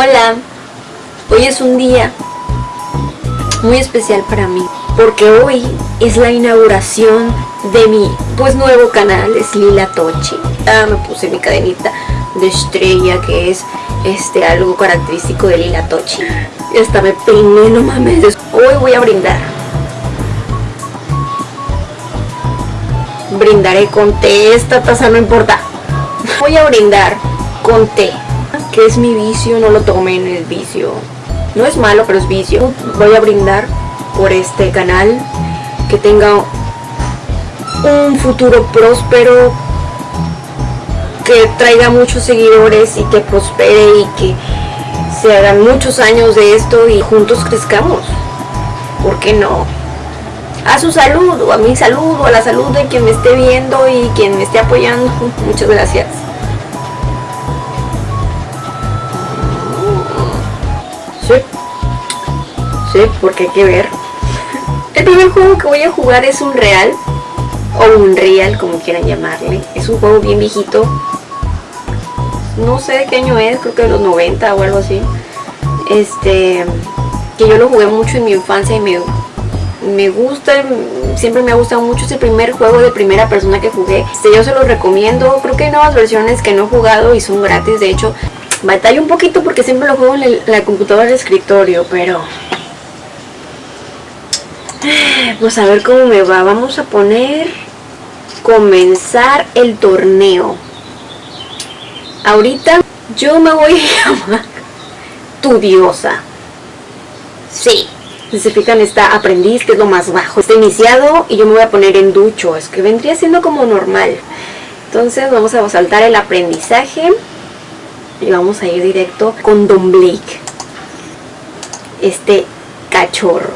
Hola, hoy es un día muy especial para mí porque hoy es la inauguración de mi pues nuevo canal, es Lila Tochi. Ah, me puse mi cadenita de estrella que es este algo característico de Lila Tochi. Hasta me peiné, no mames. Hoy voy a brindar. Brindaré con té, esta taza no importa. Voy a brindar con té que es mi vicio, no lo tomen, es vicio. No es malo, pero es vicio. Voy a brindar por este canal, que tenga un futuro próspero, que traiga muchos seguidores y que prospere y que se hagan muchos años de esto y juntos crezcamos. ¿Por qué no? A su salud, o a mi salud, o a la salud de quien me esté viendo y quien me esté apoyando. Muchas gracias. Sí, porque hay que ver. El primer juego que voy a jugar es un real, o un real, como quieran llamarle. Es un juego bien viejito. No sé de qué año es, creo que de los 90 o algo así. Este, que yo lo jugué mucho en mi infancia y me, me gusta, siempre me ha gustado mucho. Es el primer juego de primera persona que jugué. Este, yo se lo recomiendo. Creo que hay nuevas versiones que no he jugado y son gratis. De hecho, batallo un poquito porque siempre lo juego en la computadora de escritorio, pero pues a ver cómo me va. Vamos a poner comenzar el torneo. Ahorita yo me voy a llamar tu diosa. Sí. Si se fijan está aprendiz, que es lo más bajo. Está iniciado y yo me voy a poner en ducho. Es que vendría siendo como normal. Entonces vamos a saltar el aprendizaje. Y vamos a ir directo con Don Blake. Este cachorro.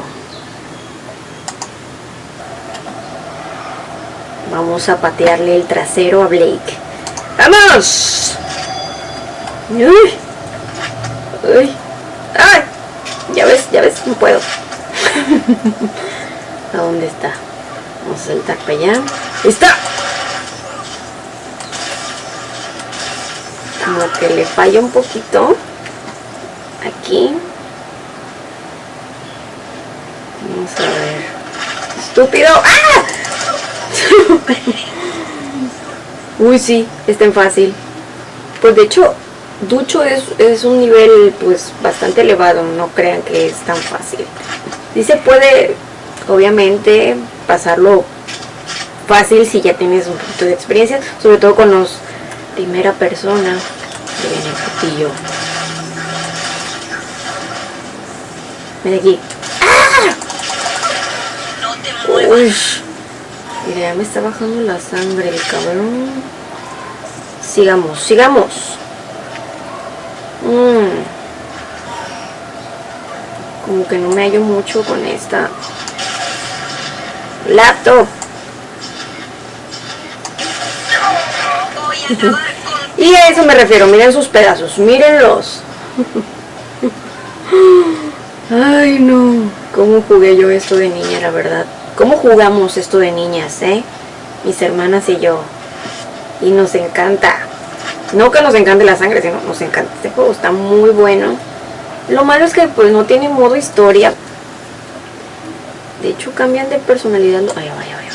Vamos a patearle el trasero a Blake. ¡Vamos! ¡Uy! ¡Uy! ¡Ay! Ya ves, ya ves, no puedo. ¿A dónde está? Vamos a saltar para allá. ¡Está! Como que le falla un poquito. Aquí. Vamos a ver. ¡Estúpido! ¡Ah! Uy, sí, está en fácil. Pues de hecho, Ducho es, es, un nivel pues bastante elevado, no crean que es tan fácil. Sí se puede, obviamente, pasarlo fácil si ya tienes un poquito de experiencia, sobre todo con los primera persona. Viene el Ven aquí. ¡Ah! Uy. Mira, ya me está bajando la sangre el cabrón. Sigamos, sigamos. Mm. Como que no me hallo mucho con esta laptop. Eso me refiero, miren sus pedazos, mírenlos. Ay no, cómo jugué yo esto de niña, la verdad. ¿Cómo jugamos esto de niñas, eh? Mis hermanas y yo. Y nos encanta. No que nos encante la sangre, sino nos encanta. Este juego está muy bueno. Lo malo es que pues no tiene modo historia. De hecho cambian de personalidad. Ay, ay, ay,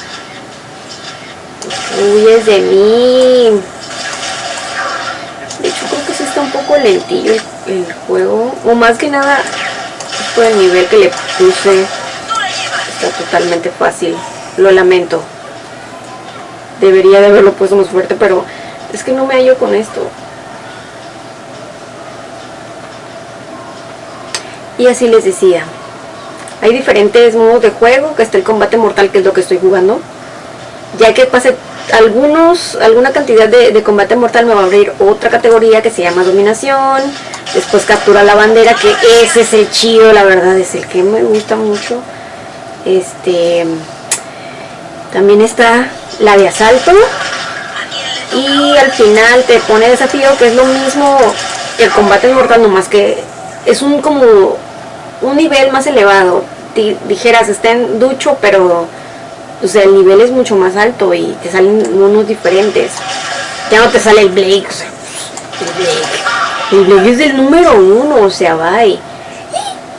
ay. Huyes de mí. De hecho creo que sí está un poco lentillo el, el juego. O más que nada por el nivel que le puse está totalmente fácil. Lo lamento. Debería de haberlo puesto más fuerte, pero es que no me hallo con esto. Y así les decía. Hay diferentes modos de juego, que está el combate mortal, que es lo que estoy jugando. Ya que pase algunos, alguna cantidad de, combate mortal, me va a abrir otra categoría que se llama dominación. Después captura la bandera, que ese es el chido, la verdad, es el que me gusta mucho. Este también está la de asalto y al final te pone desafío que es lo mismo que el combate mortal nomás que es un como un nivel más elevado dijeras está en ducho pero o sea el nivel es mucho más alto y te salen unos diferentes ya no te sale el Blake el Blake El Blake es del número uno, o sea, bye.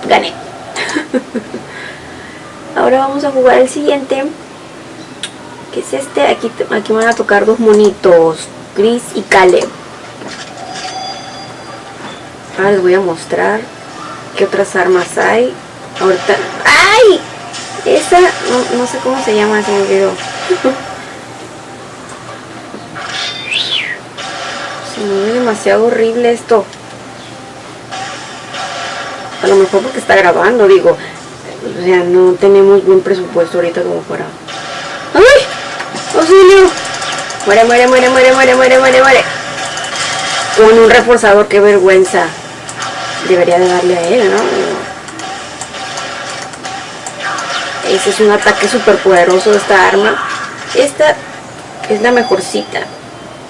Gané. Ahora vamos a jugar el siguiente. Que es este. Aquí, aquí van a tocar dos monitos. Chris y Caleb. Ahora les voy a mostrar qué otras armas hay. Ahorita... ¡Ay! Esa, no, no sé cómo se llama, se me olvidó. se me ve demasiado horrible esto. A lo mejor porque está grabando, digo. O sea, no tenemos buen presupuesto ahorita como para... ¡Ay! ¡Auxilio! Muere, muere, muere, muere, muere, muere, muere, muere. Con un reforzador, qué vergüenza. Debería de darle a él, ¿no? Ese es un ataque súper poderoso de esta arma. Esta es la mejorcita,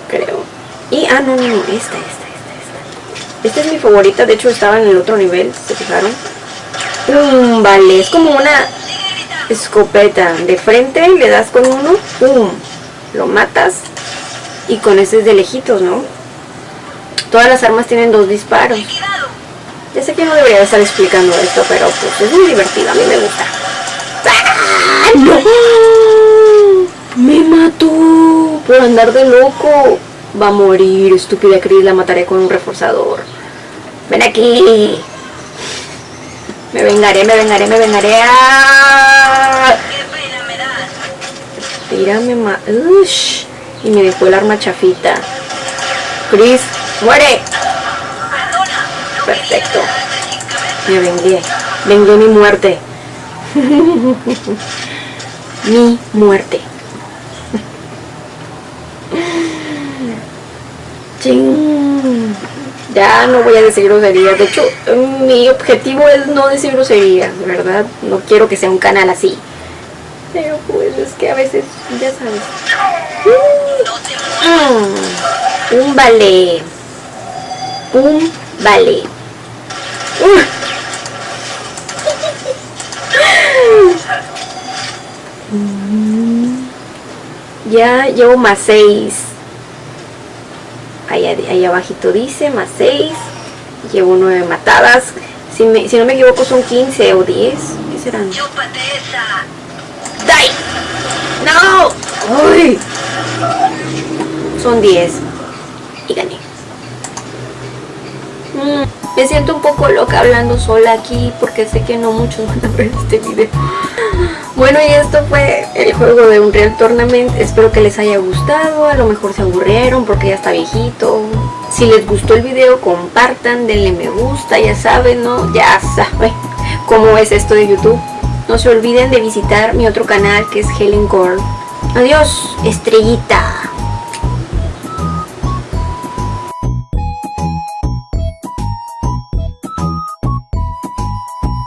creo. Y, ah, no, no, no, esta, esta, esta, esta. Esta es mi favorita, de hecho estaba en el otro nivel, ¿se fijaron? Vale, es como una escopeta. De frente le das con uno, ¡pum! Lo matas. Y con ese es de lejitos, ¿no? Todas las armas tienen dos disparos. Ya sé que no debería estar explicando esto, pero pues es muy divertido, a mí me gusta. ¡Ah, ¡No! ¡Me mató! Por andar de loco. Va a morir, estúpida Cris, la mataré con un reforzador. Ven aquí. Me vengaré, me vengaré, me vengaré. ¡Ah! Tírame más. Y me dejó el arma chafita. Chris, muere. Perfecto. Me vengué. Vengué mi muerte. mi muerte. Ching. Ya no voy a decir groserías. De hecho, mi objetivo es no decir groserías, ¿verdad? No quiero que sea un canal así. Pero pues es que a veces, ya sabes. Mm. un ballet. Un ballet. Ya llevo más 6. Ahí, ahí abajito dice más 6. Llevo 9 matadas. Si, si no me equivoco son 15 o 10. ¿Qué serán? ¡Dai! ¡No! ¡Uy! Son 10. Y gané. Mm, me siento un poco loca hablando sola aquí porque sé que no muchos van a ver este video. Bueno, y esto fue el juego de Unreal Tournament. Espero que les haya gustado. A lo mejor se aburrieron porque ya está viejito. Si les gustó el video, compartan, denle me gusta, ya saben, ¿no? Ya saben cómo es esto de YouTube. No se olviden de visitar mi otro canal que es Helen Core. Adiós, estrellita.